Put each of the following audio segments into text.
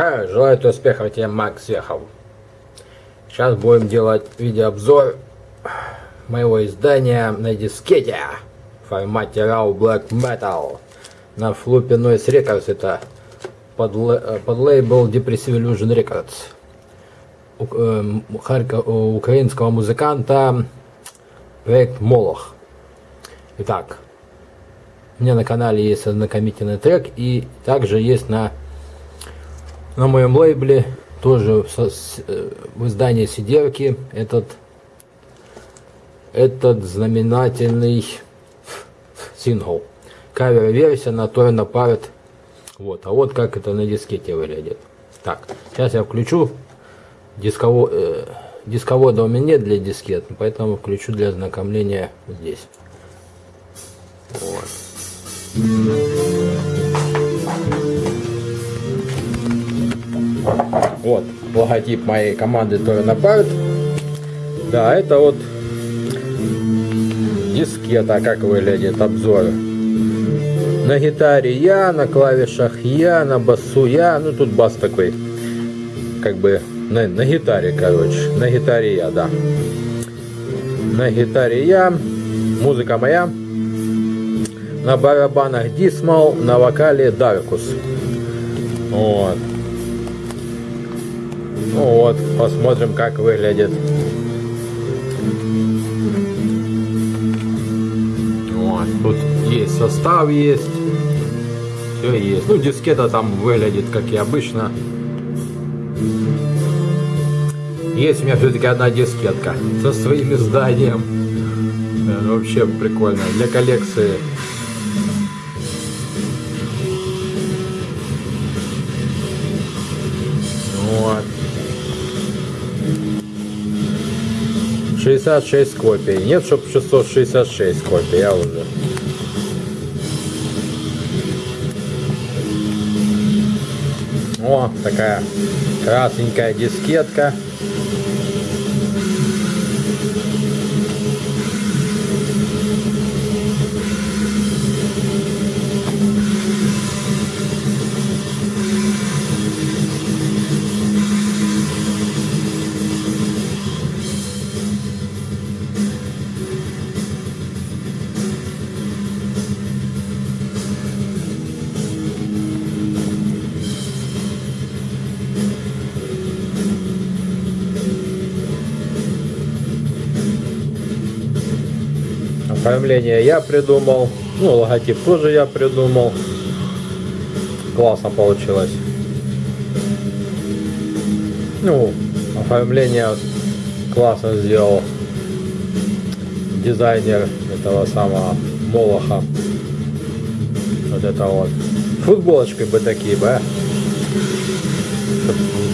Желаю успехов тебе, Макс Вехов. Сейчас будем делать видеообзор моего издания на дискете формате RAW Black Metal на флупе Noise Records. Это под, под лейбл Depressive Illusion Records у, э, харько, украинского музыканта проект Молох. Итак, у меня на канале есть ознакомительный трек и также есть на на моем лейбле тоже в, э, в издании сидерки этот этот знаменательный сингл. Кавер-версия на Торна Парт. Вот, а вот как это на дискете выглядит. Так, сейчас я включу дисково, э, дисковода у меня нет для дискет, поэтому включу для ознакомления здесь. Вот. Вот, логотип моей команды Торна Парт. Да, это вот дискета, как выглядит обзор. На гитаре я, на клавишах я, на басу я. Ну, тут бас такой, как бы, на, на гитаре, короче. На гитаре я, да. На гитаре я, музыка моя. На барабанах Дисмал, на вокале Даркус. Вот. Ну вот, посмотрим, как выглядит. Вот, тут есть состав, есть. Все есть. Ну, дискета там выглядит, как и обычно. Есть у меня все-таки одна дискетка со своим изданием. Да, вообще прикольно. Для коллекции 66 копий. Нет, чтоб 666 копий, я уже. О, такая красненькая дискетка. Оформление я придумал. Ну, логотип тоже я придумал. Классно получилось. Ну, оформление классно сделал дизайнер этого самого Молоха. Вот это вот. Футболочкой бы такие бы, а?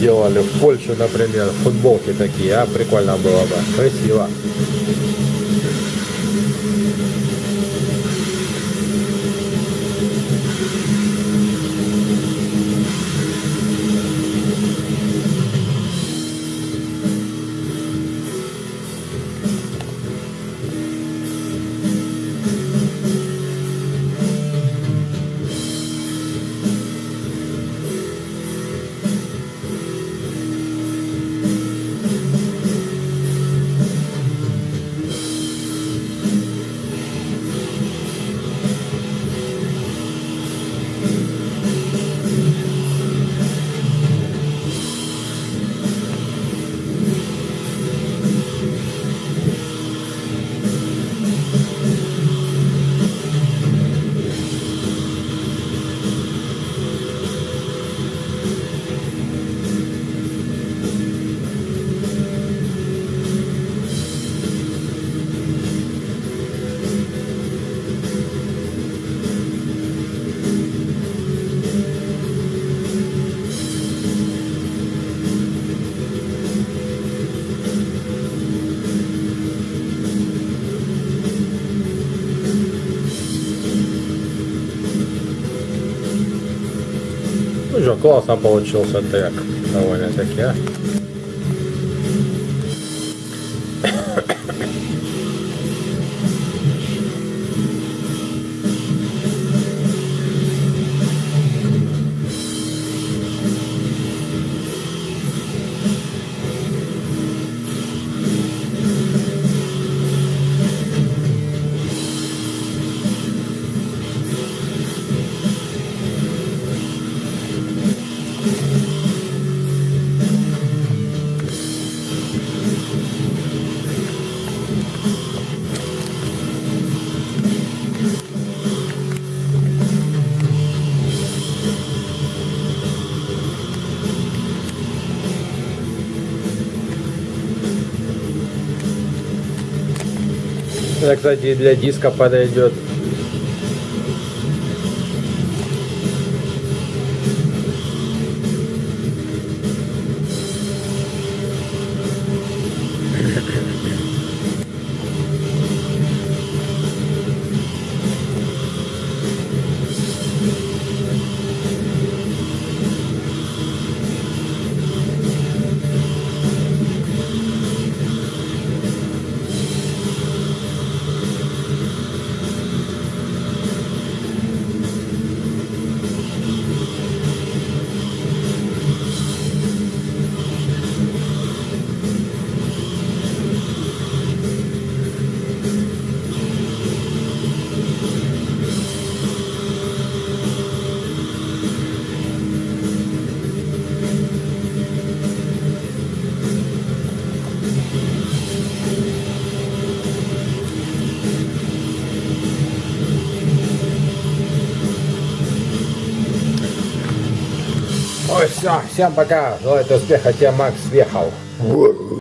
делали в Польше, например, футболки такие, а прикольно было бы, красиво. Thank you. Ну что, классно получился трек. Довольно-таки, а. Кстати, и для диска подойдет. Все, всем пока. Желаю успеха, тебе Макс въехал.